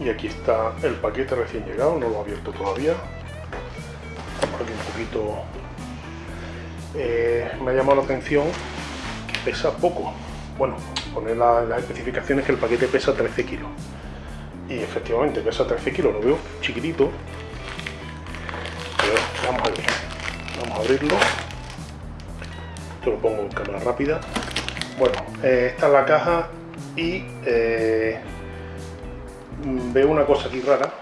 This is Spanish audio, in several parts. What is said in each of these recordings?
y aquí está el paquete recién llegado, no lo he abierto todavía. Por un poquito eh, me ha llamado la atención que pesa poco. Bueno, poner las especificaciones que el paquete pesa 13 kilos. Y efectivamente pesa 13 kilos, lo veo chiquitito. Pero vamos a ver. Vamos a abrirlo. Esto lo pongo en cámara rápida. Bueno, eh, esta es la caja y eh, veo una cosa aquí rara.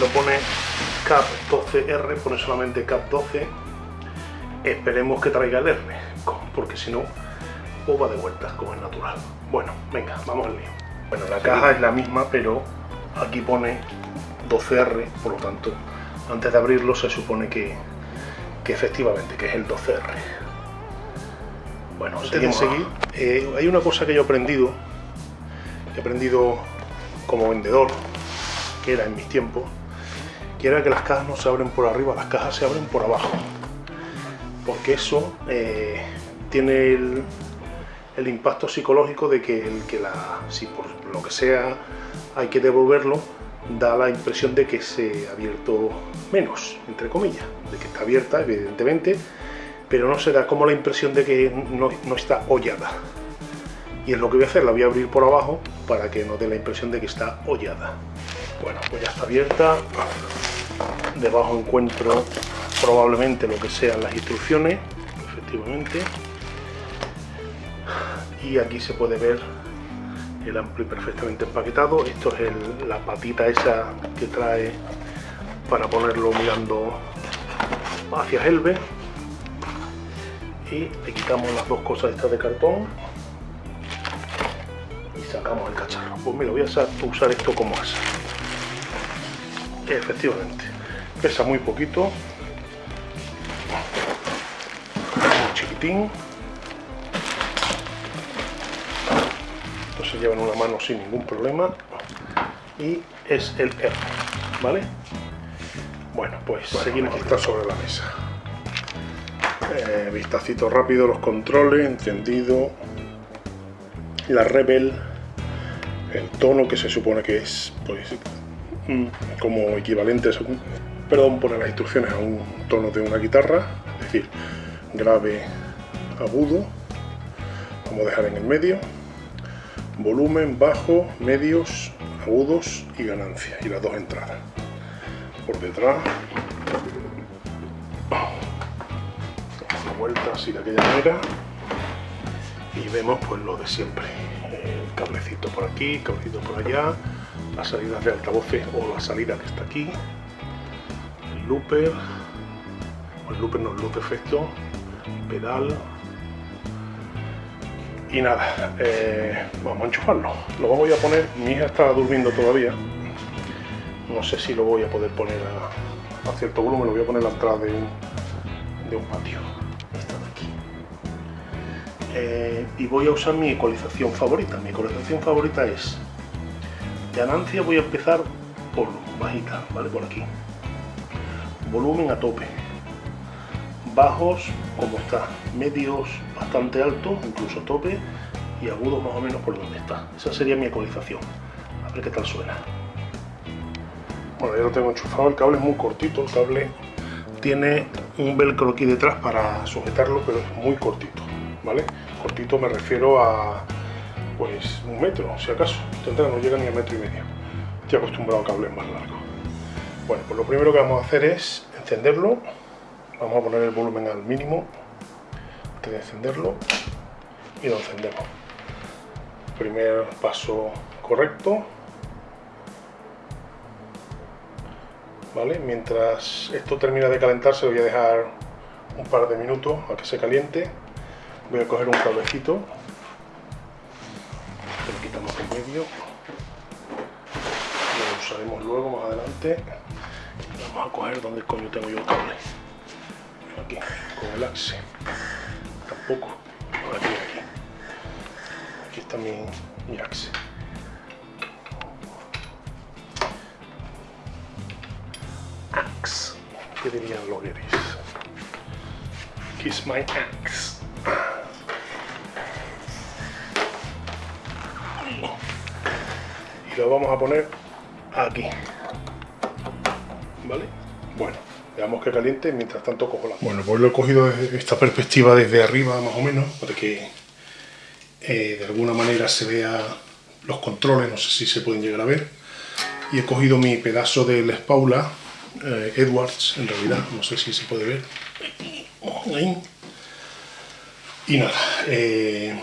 Lo pone CAP 12R, pone solamente CAP 12 Esperemos que traiga el R, porque si no, pues va de vueltas, como es natural. Bueno, venga, vamos al lío. Bueno, la caja es la misma, pero aquí pone 12R, por lo tanto, antes de abrirlo se supone que, que efectivamente, que es el 12R. Bueno, antes de seguir, eh, hay una cosa que yo he aprendido, que he aprendido como vendedor, que era en mis tiempos, que era que las cajas no se abren por arriba, las cajas se abren por abajo porque eso eh, tiene el, impacto psicológico de que, el, que la, si por lo que sea hay que devolverlo, da la impresión de que se ha abierto menos, entre comillas, de que está abierta, evidentemente, pero no se da como la impresión de que no, no está hollada. Y es lo que voy a hacer, la voy a abrir por abajo para que no dé la impresión de que está hollada. Bueno, pues ya está abierta. Debajo encuentro probablemente lo que sean las instrucciones, efectivamente. Y aquí se puede ver el ampli perfectamente empaquetado. Esto es la patita esa que trae para ponerlo mirando hacia Helve. Y le quitamos las dos cosas estas de cartón el cacharro. Pues mira, voy a usar esto como asa. Efectivamente, pesa muy poquito, esto se lleva en una mano sin ningún problema. Y es el R vale bueno pues seguimos está sobre la mesa. Eh, vistacito rápido los controles encendido. La rebel el tono que se supone que es pues mm, como equivalente perdón poner las instrucciones a un tono de una guitarra es decir grave agudo, vamos a dejar en el medio, volumen, bajo, medios, agudos y ganancia, y las dos entradas. Por detrás, damos vuelta así de aquella manera, y vemos pues lo de siempre, el cablecito por aquí, cablecito por allá, las salidas de altavoces o la salida que está aquí, el looper, el looper no, el loop efecto, pedal, y nada, eh, vamos a enchufarlo. Lo voy a poner, mi hija está durmiendo todavía. No sé si lo voy a poder poner a, cierto volumen, lo voy a poner a la de un, de un patio. Eh, y voy a usar mi ecualización favorita. Mi ecualización favorita es ganancia, voy a empezar por bajita, ¿vale? Por aquí. Volumen a tope bajos como está, medios bastante altos, incluso tope, y agudos más o menos por donde está. Esa sería mi ecualización. A ver qué tal suena. Bueno, ya lo tengo enchufado, el cable es muy cortito, el cable tiene un velcro aquí detrás para sujetarlo, pero es muy cortito, Cortito me refiero a, pues, un metro, si acaso. no llega ni a metro y medio. Estoy acostumbrado a cables más largos. Bueno, pues lo primero que vamos a hacer es encenderlo vamos a poner el volumen al mínimo antes de encenderlo y lo encendemos primer paso correcto ¿Vale? mientras esto termina de calentarse voy a dejar un par de minutos a que se caliente voy a coger un cablecito. Lo quitamos en medio. Lo usaremos luego más adelante. Vamos a coger donde coño tengo yo el cable. Aquí con el axe. Tampoco. Aquí aquí. Aquí está mi, mi axe. Axe. ¿qué dirían los gueris? kiss my axe y lo vamos a poner aquí. ¿Vale? Bueno, veamos que caliente, mientras tanto cojo la... Bueno, pues lo he cogido esta perspectiva desde arriba más o menos, para que eh, de alguna manera se vea los controles, no sé si se pueden llegar a ver. Y he cogido mi pedazo de Les Paula, eh, Edwards en realidad, no sé si se puede ver. Y nada, eh,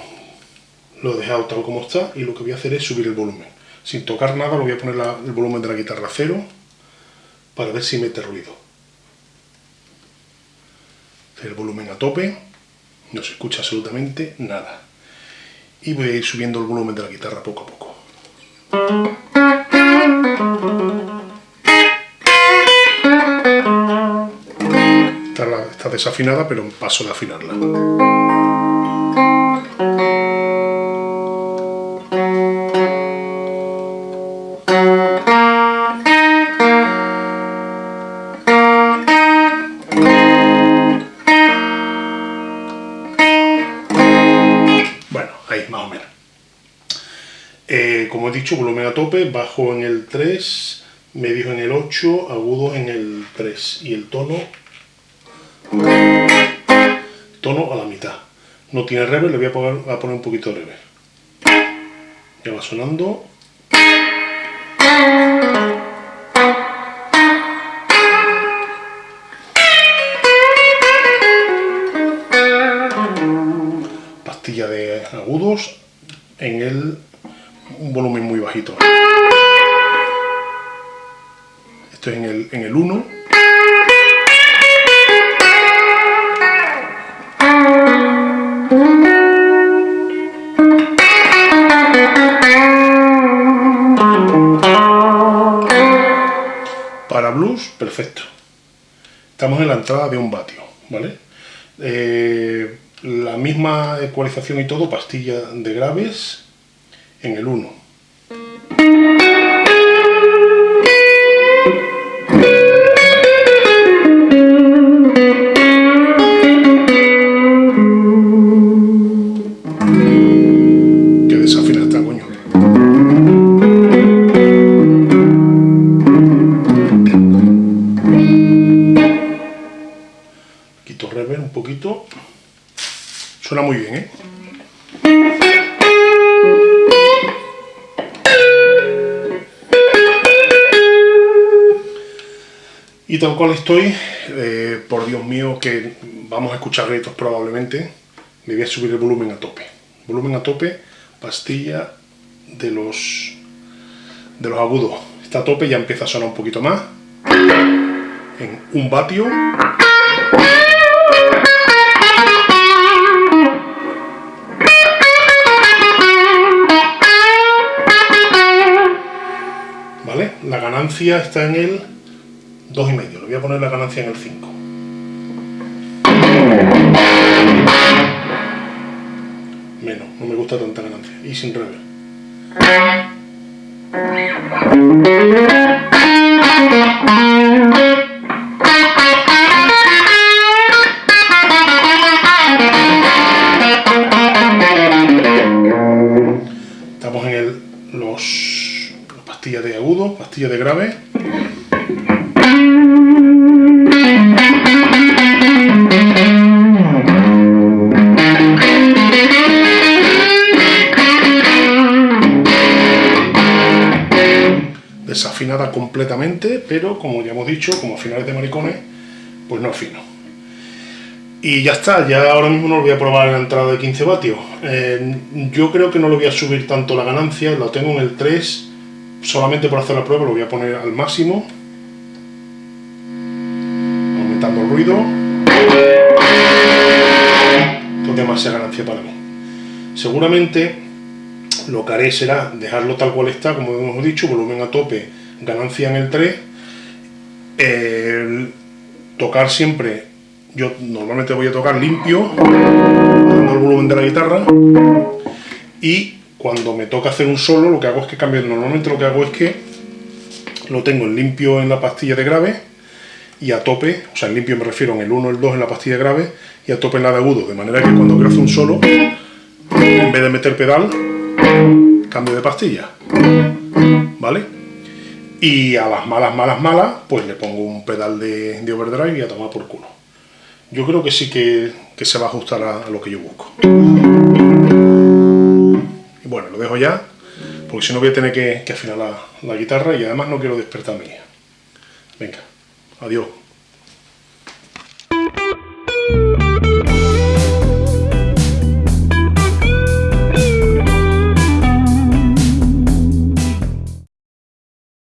lo he dejado tal como está y lo que voy a hacer es subir el volumen. Sin tocar nada, lo voy a poner el volumen de la guitarra a cero para ver si mete ruido. El volumen a tope, no se escucha absolutamente nada. Y voy a ir subiendo el volumen de la guitarra poco a poco. Está, desafinada, pero paso de afinarla. Como he dicho, volumen a tope, bajo en el 3, medio en el 8, agudo en el 3 y el tono tono a la mitad. No tiene reverb, le voy a poner, a poner un poquito de reverb. Ya va sonando. En el, en el 1. Para blues, perfecto. Estamos en la entrada de un vatio, ¿vale? Eh, la misma ecualización y todo, pastilla de graves, en el 1. Suena muy bien, ¿eh? Y tal cual estoy, eh, por Dios mío, que vamos a escuchar gritos probablemente, me voy a subir el volumen a tope. Volumen a tope, pastilla de los, de los agudos. Está a tope, ya empieza a sonar un poquito más. En un vatio. Ganancia está en el 2,5. Le voy a poner la ganancia en el 5. Menos, no me gusta tanta ganancia. Y sin reverb. Completamente, pero como ya hemos dicho, como finales de maricones, pues no afino. Y ya está, ya ahora mismo no lo voy a probar en la entrada de 15 vatios. Eh, yo creo que no lo voy a subir tanto la ganancia, lo tengo en el 3, solamente por hacer la prueba lo voy a poner al máximo. Aumentando el ruido. Esto es demasiada ganancia para mí. Seguramente lo que haré será dejarlo tal cual está, como hemos dicho, volumen a tope, ganancia en el 3, tocar siempre, yo normalmente voy a tocar limpio, dando el volumen de la guitarra, y cuando me toca hacer un solo, lo que hago es que cambio, normalmente lo que hago es que lo tengo en limpio en la pastilla de grave, y a tope, o sea, en limpio me refiero en el 1 el 2 en la pastilla de grave, y a tope en la de agudo, de manera que cuando quiero hacer un solo, en vez de meter pedal, cambio de pastilla, ¿vale? Y a las malas, malas, malas, pues le pongo un pedal de, overdrive y a tomar por culo. Yo creo que sí que, se va a ajustar a, lo que yo busco. Y bueno, lo dejo ya, porque si no voy a tener que, afinar la, la guitarra y además no quiero despertar hija. Venga, adiós.